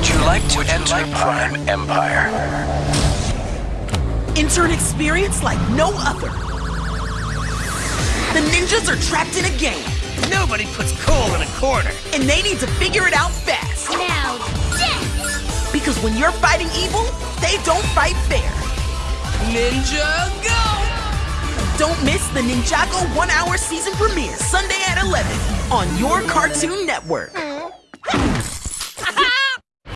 Would you like to enter Prime Empire? Enter an experience like no other. The ninjas are trapped in a game, Nobody puts Cole in a corner. and they need to figure it out fast. Now, yes. Because when you're fighting evil, they don't fight fair. Ninja, go! Don't miss the Ninjago one hour season premiere Sunday at 11 on your Cartoon Network.